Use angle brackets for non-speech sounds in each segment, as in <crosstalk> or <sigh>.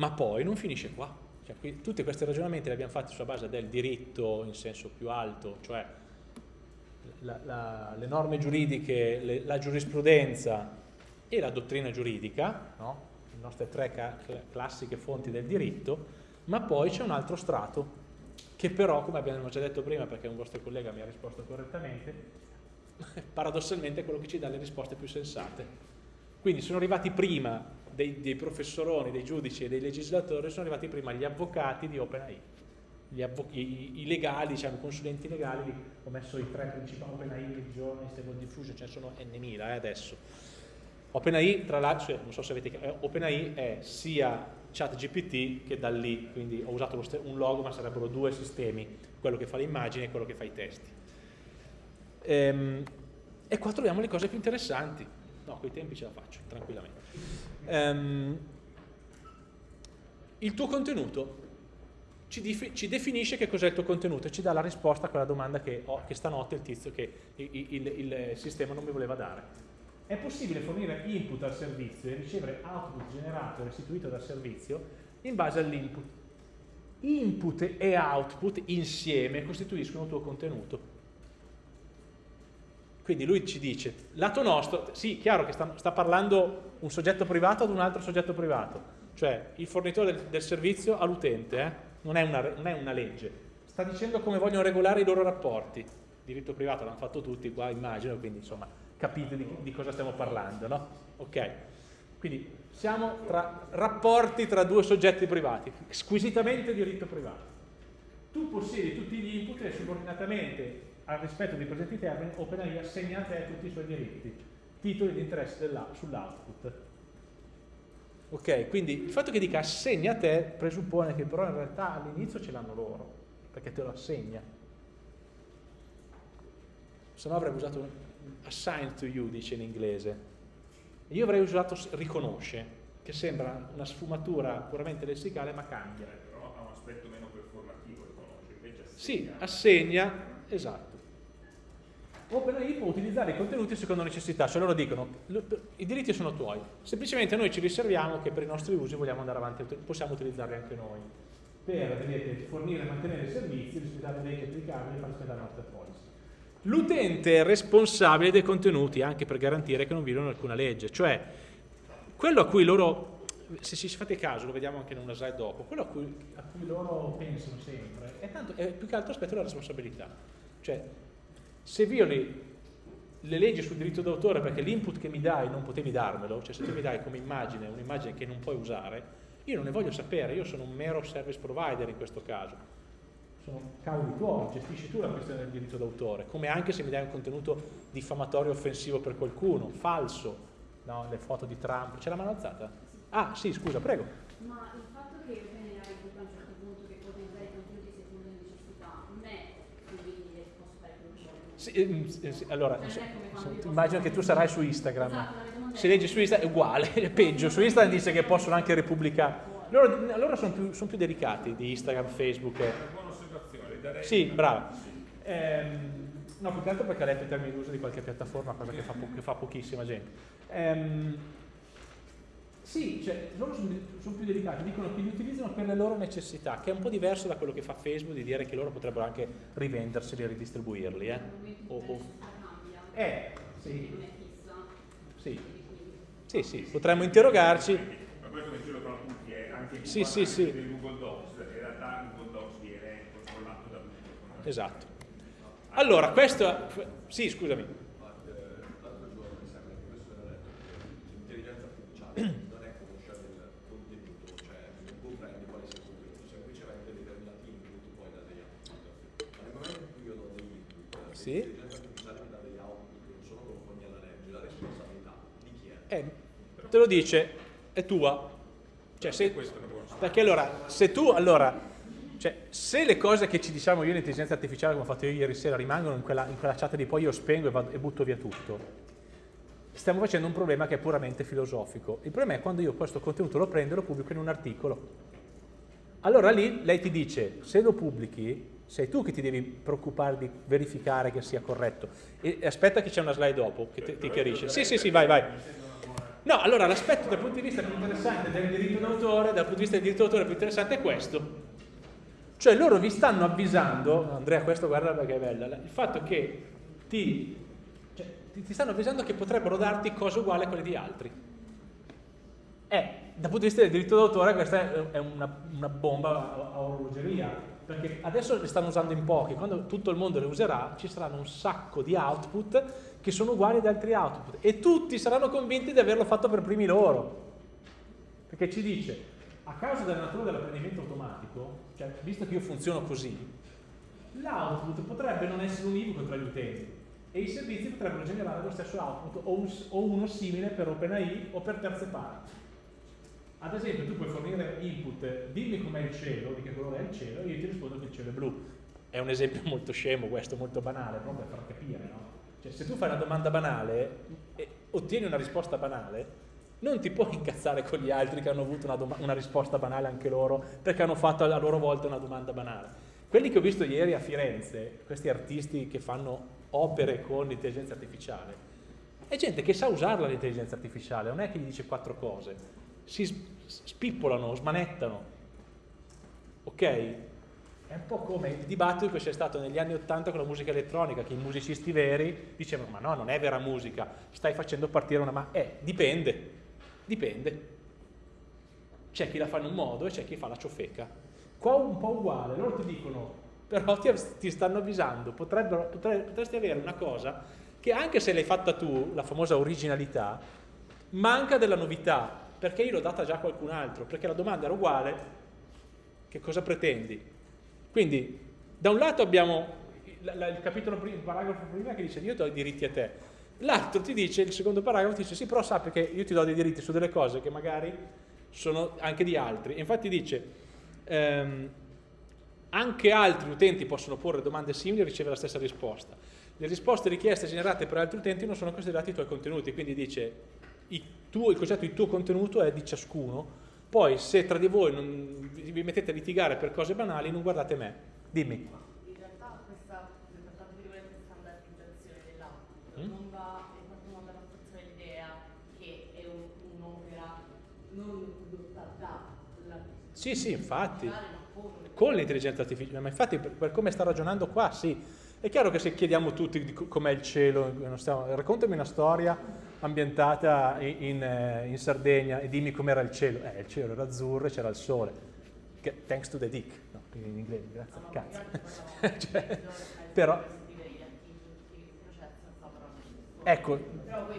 Ma poi non finisce qua. Cioè, qui, tutti questi ragionamenti li abbiamo fatti sulla base del diritto in senso più alto, cioè la, la, le norme giuridiche, le, la giurisprudenza e la dottrina giuridica, no? le nostre tre classiche fonti del diritto, ma poi c'è un altro strato che però, come abbiamo già detto prima, perché un vostro collega mi ha risposto correttamente, <laughs> paradossalmente è quello che ci dà le risposte più sensate. Quindi sono arrivati prima dei, dei professoroni, dei giudici e dei legislatori, sono arrivati prima gli avvocati di OpenAI. I, i, legali, diciamo, i consulenti legali, ho messo i tre principali, OpenAI, Legione, Stable Diffusion, ce ne sono n.000 eh, adesso. OpenAI, tra l'altro, cioè, non so se avete eh, OpenAI è sia ChatGPT che da lì, quindi ho usato un logo ma sarebbero due sistemi, quello che fa le immagini e quello che fa i testi. Ehm, e qua troviamo le cose più interessanti. No, quei tempi ce la faccio, tranquillamente. Ehm, il tuo contenuto ci, ci definisce che cos'è il tuo contenuto e ci dà la risposta a quella domanda che, ho, che stanotte il tizio che il, il, il sistema non mi voleva dare è possibile fornire input al servizio e ricevere output generato e restituito dal servizio in base all'input. Input e output insieme costituiscono il tuo contenuto. Quindi lui ci dice, lato nostro, sì, chiaro che sta, sta parlando un soggetto privato ad un altro soggetto privato, cioè il fornitore del, del servizio all'utente, eh? non, non, è una legge, sta dicendo come vogliono regolare i loro rapporti. Diritto privato l'hanno fatto tutti qua, immagino, quindi insomma capite di, di cosa stiamo parlando, no? Ok? Quindi siamo tra rapporti tra due soggetti privati, squisitamente diritto privato. Tu possiedi tutti gli input e subordinatamente al rispetto dei presenti termini OpenAI assegna a te tutti i suoi diritti, titoli di interesse sull'output. Ok, quindi il fatto che dica assegna a te presuppone che però in realtà all'inizio ce l'hanno loro, perché te lo assegna. Se no avrei usato assign to you, dice in inglese. Io avrei usato riconosce, che sembra una sfumatura puramente lessicale, ma cambia. Però ha un aspetto meno performativo, riconosce, invece assegna. Sì, assegna, esatto. OpenAI può utilizzare i contenuti secondo necessità, cioè loro dicono i diritti sono tuoi, semplicemente noi ci riserviamo che per i nostri usi vogliamo andare avanti, possiamo utilizzarli anche noi per vedete, fornire e mantenere i servizi, rispettare le leggi applicabili e far rispettare le nostre policy. L'utente è responsabile dei contenuti anche per garantire che non violano alcuna legge, cioè quello a cui loro, se ci fate caso, lo vediamo anche in una slide dopo, quello a cui, a cui loro pensano sempre è, tanto, è più che altro aspetto la responsabilità. Cioè, se violi le leggi sul diritto d'autore perché l'input che mi dai non potevi darmelo, cioè se tu mi dai come immagine un'immagine che non puoi usare, io non ne voglio sapere, io sono un mero service provider in questo caso sono cavoli tuoi, gestisci tu la questione del diritto d'autore, come anche se mi dai un contenuto diffamatorio offensivo per qualcuno, falso, no? le foto di Trump, c'è la mano alzata? Ah sì, scusa, prego. Ma il fatto che OpenAI dica a un certo punto che potenziare i contenuti secondo le necessità non è quindi posso fare quello che sì, sì, allora, immagino che tu sarai su Instagram. Esatto, se leggi su Instagram è uguale, <laughs> è peggio. Su Instagram dice che possono anche repubblicare. Loro, loro sono, più, sono più delicati di Instagram, Facebook. E darei... Sì, brava. Ehm, no, più che altro perché ha letto i termini d'uso di qualche piattaforma, cosa che fa, po che fa pochissima gente. Ehm, sì, cioè, loro sono, sono, più delicati, dicono che li utilizzano per le loro necessità, che è un po' diverso da quello che fa Facebook di dire che loro potrebbero anche rivenderseli e ridistribuirli. Eh, o, o... eh sì. Sì. sì, sì, potremmo interrogarci. Ma questo che ce lo fanno tutti, eh? anche sì, sì, sì. Google Docs Esatto. Allora, questo... Sì, scusami. L'altro giorno mi sembra che questo era detto l'intelligenza artificiale <clears throat> non è conoscere il contenuto, cioè non comprendi quale sia il contenuto, semplicemente determinati input poi da degli output. Ma nel momento in cui io do degli input, sì. l'intelligenza artificiale mi dà degli output che non sono conformi alla legge, la responsabilità di chi è? Eh, te lo dice, è tua. Cioè, se, perché allora, se tu, allora, cioè, se le cose che ci diciamo io in intelligenza artificiale, come ho fatto io ieri sera, rimangono in quella, in quella chat di poi io spengo e, vado, e, butto via tutto, stiamo facendo un problema che è puramente filosofico. Il problema è quando io questo contenuto lo prendo e lo pubblico in un articolo. Allora lì lei ti dice, se lo pubblichi, sei tu che ti devi preoccupare di verificare che sia corretto. E aspetta che c'è una slide dopo che ti chiarisce. Sì, sì, sì, vai, vai. No, allora l'aspetto dal punto di vista più interessante del diritto d'autore, dal punto di vista del diritto d'autore più interessante è questo. Cioè loro vi stanno avvisando, Andrea questo guarda perché è bella, il fatto che ti, cioè, ti stanno avvisando che potrebbero darti cose uguali a quelle di altri. Eh, dal punto di vista del diritto d'autore questa è una, una bomba a, a orologeria, perché adesso le stanno usando in pochi, quando tutto il mondo le userà ci saranno un sacco di output che sono uguali ad altri output e tutti saranno convinti di averlo fatto per primi loro. Perché ci dice, a causa della natura dell'apprendimento automatico, cioè visto che io funziono così, l'output potrebbe non essere univoco tra gli utenti e i servizi potrebbero generare lo stesso output o, un, o uno simile per OpenAI o per terze parti. Ad esempio tu puoi fornire input, dimmi com'è il cielo, di che colore è il cielo, e io ti rispondo che il cielo è blu. È un esempio <laughs> molto scemo questo, molto banale, proprio per far capire, no? Cioè, se tu fai una domanda banale e ottieni una risposta banale, non ti puoi incazzare con gli altri che hanno avuto una, una, risposta banale anche loro, perché hanno fatto a loro volta una domanda banale. Quelli che ho visto ieri a Firenze, questi artisti che fanno opere con l'intelligenza artificiale, è gente che sa usarla l'intelligenza artificiale, non è che gli dice quattro cose, si spippolano, smanettano, ok? È un po' come il dibattito che c'è stato negli anni Ottanta con la musica elettronica, che i musicisti veri dicevano ma no, non è vera musica, stai facendo partire una... ma eh, dipende, dipende. C'è chi la fa in un modo e c'è chi fa la ciofeca. Qua un po' uguale, loro ti dicono, però ti, ti stanno avvisando, potre, potresti avere una cosa che anche se l'hai fatta tu, la famosa originalità, manca della novità, perché io l'ho data già a qualcun altro, perché la domanda era uguale, che cosa pretendi? Quindi, da un lato abbiamo il capitolo il paragrafo prima che dice io do i diritti a te, l'altro ti dice, il secondo paragrafo ti dice sì, però sappi che io ti do dei diritti su delle cose che magari sono anche di altri. infatti dice, ehm, anche altri utenti possono porre domande simili e ricevere la stessa risposta. Le risposte richieste generate per altri utenti non sono considerate i tuoi contenuti, quindi dice il, tuo, il concetto di tuo contenuto è di ciascuno, poi se tra di voi non, vi mettete a litigare per cose banali, non guardate me. Dimmi. In realtà questa, riguarda standardizzazione dell'output, mm? non va in qualche modo a rafforzare l'idea che è un'opera non prodotta da Sì, sì, infatti. Con l'intelligenza artificiale, ma infatti per, per come sta ragionando qua, sì. È chiaro che se chiediamo tutti com'è il cielo, stiamo, raccontami una storia ambientata in, in, eh, in Sardegna e dimmi com'era il cielo. Eh, il cielo era azzurro e c'era il sole. Thanks to the dick, no, in inglese, grazie al cazzo. <laughs> cioè, però, ecco,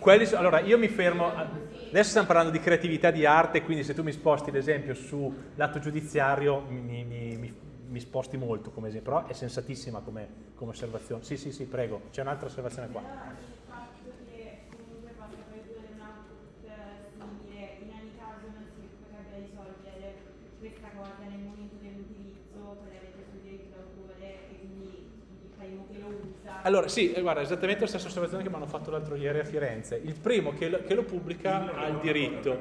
quelli, allora io mi fermo, adesso stiamo parlando di creatività, di arte, quindi se tu mi sposti l'esempio sull'atto giudiziario mi, mi, mi, mi, sposti molto come esempio, però è sensatissima come, come osservazione. Sì, sì, sì, prego, c'è un'altra osservazione qua. Allora, sì, eh, guarda, esattamente la stessa osservazione che mi hanno fatto l'altro ieri a Firenze. Il primo che lo, che lo pubblica ha il diritto.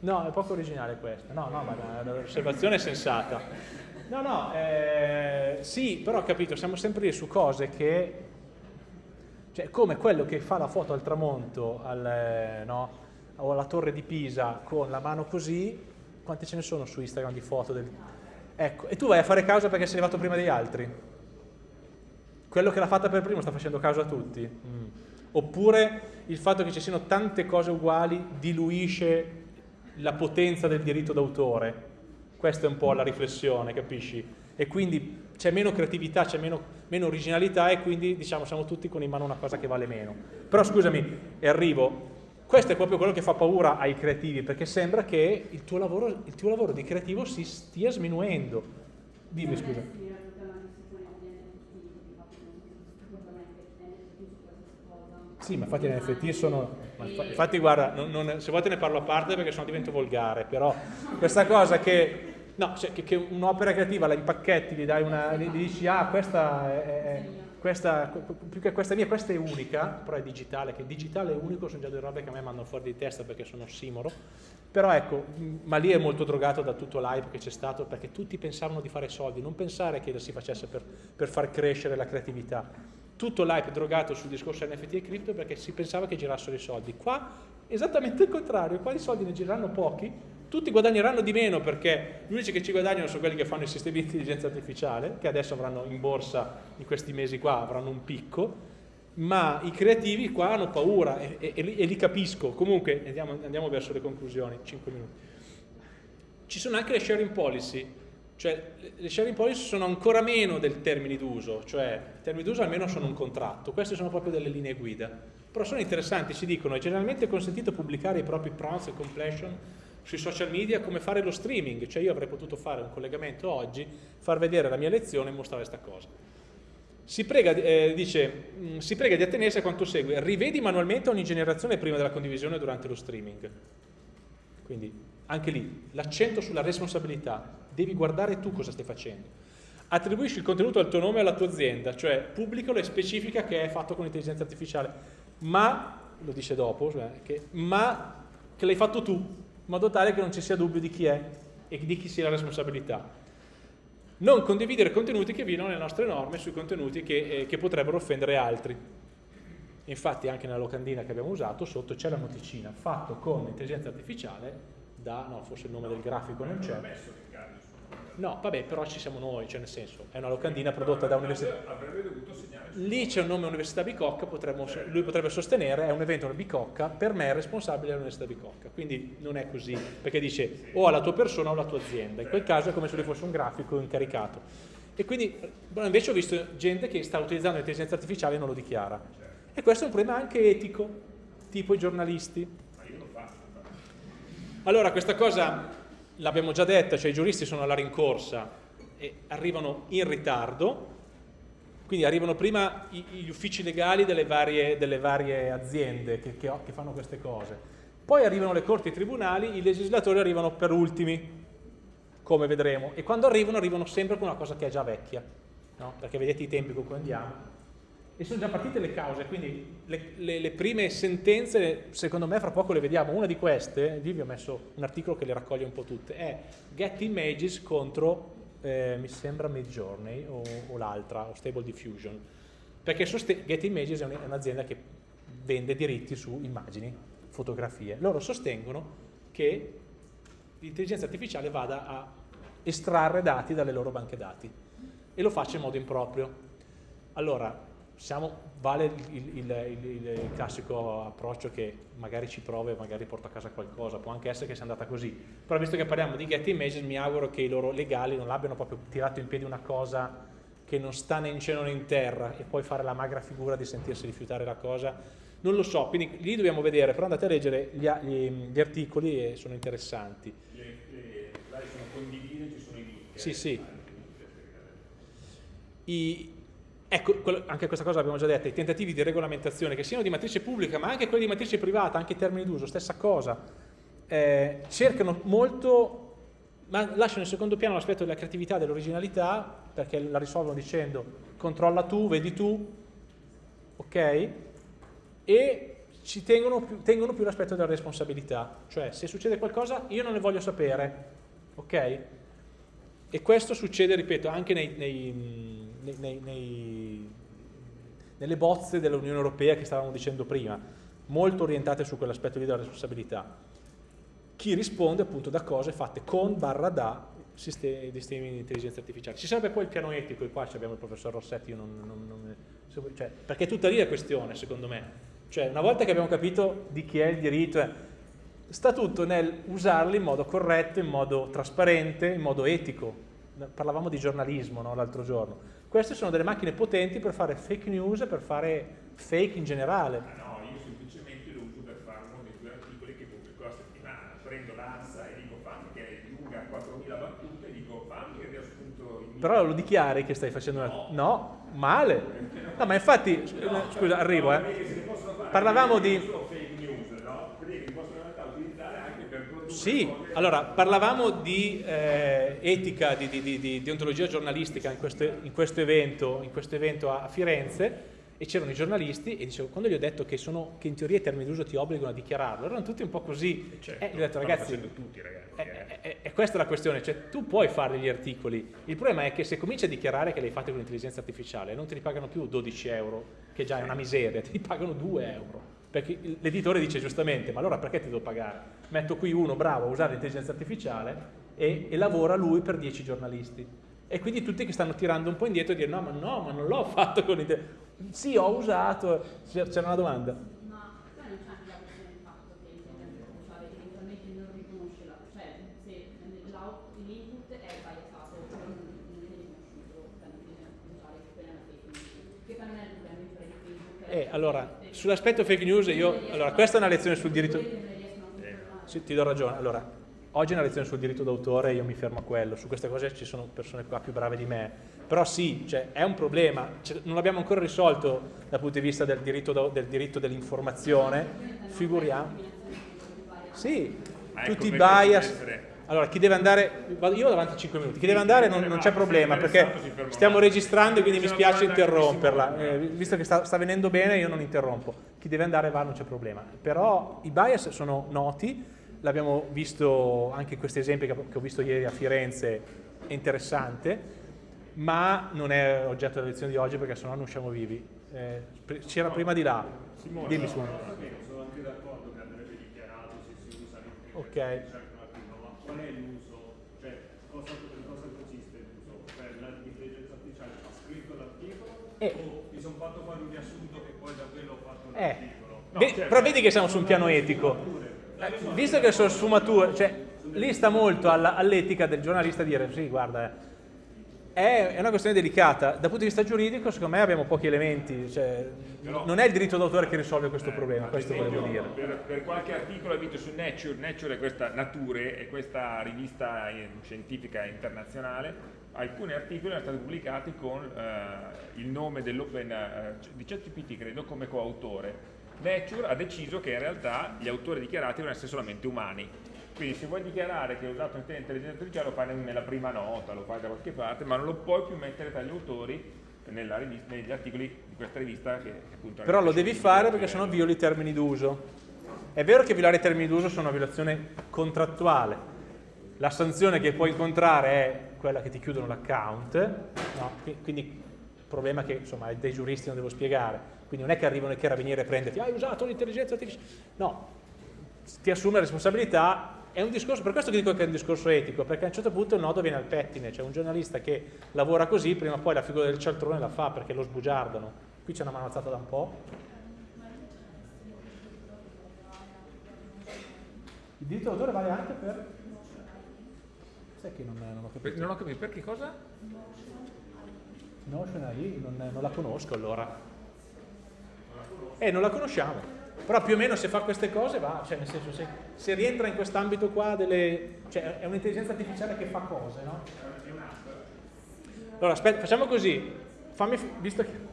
No, è poco originale questa. No, no, ma l'osservazione è sensata. No, no, eh, sì, però ho capito, siamo sempre lì su cose che... Cioè, come quello che fa la foto al tramonto, al, eh, no, o alla torre di Pisa con la mano così, quante ce ne sono su Instagram di foto? Del... Ecco, e tu vai a fare causa perché sei arrivato prima degli altri quello che l'ha fatta per primo sta facendo caso a tutti. Mm. Oppure il fatto che ci siano tante cose uguali diluisce la potenza del diritto d'autore. Questa è un po' la riflessione, capisci? E quindi c'è meno creatività, c'è meno, meno, originalità e quindi diciamo siamo tutti con in mano una cosa che vale meno. Però scusami, e arrivo, questo è proprio quello che fa paura ai creativi, perché sembra che il tuo lavoro, il tuo lavoro di creativo si stia sminuendo. Dimmi scusa. Sì, ma infatti le NFT sono... Infatti guarda, non, non, se vuoi te ne parlo a parte perché sennò divento volgare, però questa cosa che... No, cioè, che, che un'opera creativa la impacchetti, gli dai una... gli dici ah questa è, è questa, più che questa mia, questa è unica, però è digitale, che digitale è unico, sono già due robe che a me mandano fuori di testa perché sono simoro, però ecco, ma lì è molto drogato da tutto l'hype che c'è stato perché tutti pensavano di fare soldi, non pensare che lo si facesse per, per far crescere la creatività tutto l'hype drogato sul discorso NFT e cripto perché si pensava che girassero i soldi. Qua esattamente il contrario, qua di soldi ne gireranno pochi, tutti guadagneranno di meno perché gli unici che ci guadagnano sono quelli che fanno i sistemi di intelligenza artificiale, che adesso avranno in borsa in questi mesi qua, avranno un picco, ma i creativi qua hanno paura e, e, e li capisco. Comunque andiamo, andiamo verso le conclusioni, 5 minuti. Ci sono anche le sharing policy, cioè le sharing policy sono ancora meno del termini d'uso, cioè i termini d'uso almeno sono un contratto, queste sono proprio delle linee guida, però sono interessanti, ci dicono è generalmente consentito pubblicare i propri prompts e completion sui social media come fare lo streaming, cioè io avrei potuto fare un collegamento oggi, far vedere la mia lezione e mostrare questa cosa. Si prega, eh, dice, mm, si prega di attenersi a quanto segue, rivedi manualmente ogni generazione prima della condivisione durante lo streaming. Quindi anche lì l'accento sulla responsabilità, devi guardare tu cosa stai facendo. Attribuisci il contenuto al tuo nome e alla tua azienda, cioè pubblicalo e specifica che è fatto con intelligenza artificiale, ma, lo dice dopo, cioè, che, ma che l'hai fatto tu, in modo tale che non ci sia dubbio di chi è e di chi sia la responsabilità. Non condividere contenuti che violano le nostre norme sui contenuti che, eh, che potrebbero offendere altri. Infatti anche nella locandina che abbiamo usato sotto c'è la noticina fatto con intelligenza artificiale da, no forse il nome del grafico non c'è, No, vabbè, però ci siamo noi, cioè nel senso, è una locandina prodotta da università. Avrebbe dovuto segnare. Lì c'è un nome Università Bicocca, potremmo, lui potrebbe sostenere, è un evento una Bicocca, per me è responsabile dell'Università Bicocca. Quindi non è così, perché dice o alla tua persona o alla tua azienda. In quel caso è come se lui fosse un grafico incaricato. E quindi invece ho visto gente che sta utilizzando l'intelligenza artificiale e non lo dichiara. E questo è un problema anche etico, tipo i giornalisti. Ma io lo faccio. Allora, questa cosa l'abbiamo già detta, cioè i giuristi sono alla rincorsa e arrivano in ritardo, quindi arrivano prima gli uffici legali delle varie, delle varie aziende che, che, che, fanno queste cose, poi arrivano le corti e i tribunali, i legislatori arrivano per ultimi, come vedremo, e quando arrivano arrivano sempre con una cosa che è già vecchia, no? perché vedete i tempi con cui andiamo, e sono già partite le cause, quindi le, le, le, prime sentenze, secondo me fra poco le vediamo, una di queste, lì vi ho messo un articolo che le raccoglie un po' tutte, è Get Images contro, eh, mi sembra Midjourney o, o l'altra, o Stable Diffusion, perché Get Images è un'azienda che vende diritti su immagini, fotografie. Loro sostengono che l'intelligenza artificiale vada a estrarre dati dalle loro banche dati e lo faccia in modo improprio. Allora, siamo, vale il, il, il, il, classico approccio che magari ci prova e magari porta a casa qualcosa, può anche essere che sia andata così, però visto che parliamo di get images mi auguro che i loro legali non abbiano proprio tirato in piedi una cosa che non sta né in cielo né in terra e poi fare la magra figura di sentirsi rifiutare la cosa, non lo so, quindi lì dobbiamo vedere, però andate a leggere gli, gli, gli articoli e sono interessanti. Le, le, sono condivise, ci sono i link. Sì, sì. I, Ecco, anche questa cosa l'abbiamo già detta, i tentativi di regolamentazione, che siano di matrice pubblica, ma anche quelli di matrice privata, anche in termini d'uso, stessa cosa, eh, cercano molto, ma lasciano in secondo piano l'aspetto della creatività, dell'originalità, perché la risolvono dicendo controlla tu, vedi tu, ok? E ci tengono più, tengono più l'aspetto della responsabilità, cioè se succede qualcosa io non ne voglio sapere, ok? E questo succede, ripeto, anche nei, nei nei, nei, nelle bozze dell'Unione Europea che stavamo dicendo prima, molto orientate su quell'aspetto lì della responsabilità. Chi risponde appunto da cose fatte con barra da sistemi, sistemi di intelligenza artificiale. Ci sarebbe poi il piano etico, e qua abbiamo il professor Rossetti, non, non, non, cioè, perché è questione secondo me. Cioè, una volta che abbiamo capito di chi è il diritto, eh, sta tutto nel usarli in modo corretto, in modo trasparente, in modo etico. Parlavamo di giornalismo no, l'altro giorno queste sono delle macchine potenti per fare fake news e per fare fake in generale. No, io semplicemente lo uso per fare uno dei due articoli che pubblico a settimana. Prendo l'ANSA e dico fammi che è lunga 4.000 battute e dico fammi che riassunto in... Però lo dichiari che stai facendo una... No, no male. <laughs> No, ma infatti, scusa, arrivo, eh. Parlavamo di... Sì, allora parlavamo di eh, etica, di, di, di, di, deontologia giornalistica in questo, in questo, evento, in questo evento a Firenze e c'erano i giornalisti e dicevo, quando gli ho detto che, sono, che in teoria i termini d'uso ti obbligano a dichiararlo, erano tutti un po' così. Eh, certo, eh, gli ho detto, ragazzi, tutti, ragazzi è, è, è, questa la questione, cioè tu puoi fare degli articoli, il problema è che se cominci a dichiarare che li hai fatti con l'intelligenza artificiale non ti ripagano più 12 euro, che già è una miseria, ti ripagano 2 euro perché l'editore dice giustamente, ma allora perché ti devo pagare? Metto qui uno bravo a usare l'intelligenza artificiale e, e lavora lui per 10 giornalisti. E quindi tutti che stanno tirando un po' indietro e dire no, ma no, ma non l'ho <laughs> fatto con l'intelligenza. Sì, ho usato. C'era una domanda. Ma poi non c'è anche la questione del fatto che l'intelligenza artificiale eventualmente non riconosce la, cioè se l'input è biasato, cioè non viene riconosciuto dall'intelligenza artificiale che quella è una fake news. Che poi non è il problema di Facebook. Eh, allora, sull'aspetto fake news io, allora questa è una lezione sul diritto... Sì, ti do ragione. Allora, oggi è una lezione sul diritto d'autore e io mi fermo a quello. Su queste cose ci sono persone qua più brave di me. Però sì, cioè, è un problema. Cioè, non l'abbiamo ancora risolto dal punto di vista del diritto, del diritto dell'informazione. Figuriamo. Sì, tutti i bias. Allora, chi deve andare, io ho davanti a 5 minuti, chi deve andare non, non c'è problema perché stiamo registrando e quindi mi spiace interromperla, eh, visto che sta, sta, venendo bene io non interrompo, chi deve andare va non c'è problema, però i bias sono noti, l'abbiamo visto anche in questi esempi che ho visto ieri a Firenze, è interessante, ma non è oggetto della lezione di oggi perché sennò non usciamo vivi. Eh, C'era prima di là, dimmi su. Sono anche d'accordo che andrebbe dichiarato se si usa Ok qual è l'uso, cioè cosa, cosa consiste l'uso? Cioè l'intelligenza artificiale ha scritto l'articolo eh. o mi sono fatto fare un riassunto e poi da quello ho fatto eh. l'articolo? No, certo. Però vedi che siamo su un piano etico. Eh, visto che sono sfumature, cioè lì sta molto all'etica del giornalista dire sì, guarda, è, una questione delicata. Dal punto di vista giuridico, secondo me abbiamo pochi elementi. Cioè, Però, non è il diritto d'autore che risolve questo eh, problema, questo volevo dire. Per, per, qualche articolo ho visto su Nature, Nature è questa Nature, è questa rivista scientifica internazionale, alcuni articoli sono stati pubblicati con eh, il nome dell'Open eh, di ChatGPT, credo, come coautore. Nature ha deciso che in realtà gli autori dichiarati devono essere solamente umani quindi se vuoi dichiarare che hai usato intelligenza artificiale lo fai nella prima nota, lo fai da qualche parte, ma non lo puoi più mettere tra gli autori rivista, negli articoli di questa rivista che, che appunto Però lo devi fare perché sennò violi i termini d'uso. È vero che violare i termini d'uso sono una violazione contrattuale. La sanzione che puoi incontrare è quella che ti chiudono l'account, no? quindi il problema è che insomma dei giuristi non devo spiegare, quindi non è che arrivano i carabinieri a prenderti, hai usato l'intelligenza artificiale, no, ti assume responsabilità è un discorso, per questo che dico che è un discorso etico, perché a un certo punto il nodo viene al pettine, cioè un giornalista che lavora così, prima o poi la figura del cialtrone la fa perché lo sbugiardano. Qui c'è una mano alzata da un po'. Il diritto d'autore vale anche per... Sai che non, non ho capito. Non ho capito, perché cosa? Notion AI, non, non la conosco allora. Eh, non la conosciamo però più o meno se fa queste cose va, cioè nel senso se, se rientra in quest'ambito qua delle, cioè è un'intelligenza artificiale che fa cose, no? Allora aspetta, facciamo così, fammi, visto che...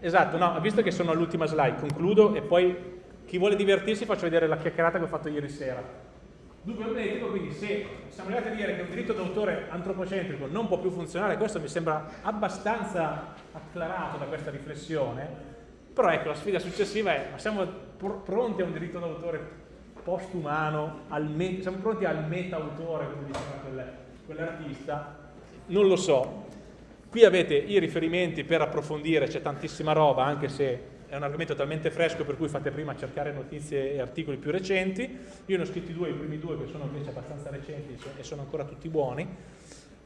Esatto, no, visto che sono all'ultima slide, concludo e poi chi vuole divertirsi faccio vedere la chiacchierata che ho fatto ieri sera. Dunque non etico, quindi se siamo arrivati a dire che un diritto d'autore antropocentrico non può più funzionare, questo mi sembra abbastanza acclarato da questa riflessione, però ecco, la sfida successiva è, ma siamo pr pronti a un diritto d'autore postumano, siamo pronti al meta-autore, come diceva quell'artista? Non lo so. Qui avete i riferimenti per approfondire, c'è tantissima roba, anche se è un argomento talmente fresco per cui fate prima cercare notizie e articoli più recenti. Io ne ho scritti due, i primi due che sono invece abbastanza recenti e sono ancora tutti buoni.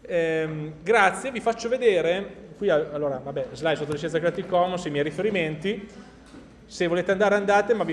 Eh, grazie, vi faccio vedere, qui allora, vabbè, slide sotto licenza Creative Commons, i miei riferimenti, se volete andare andate, ma vi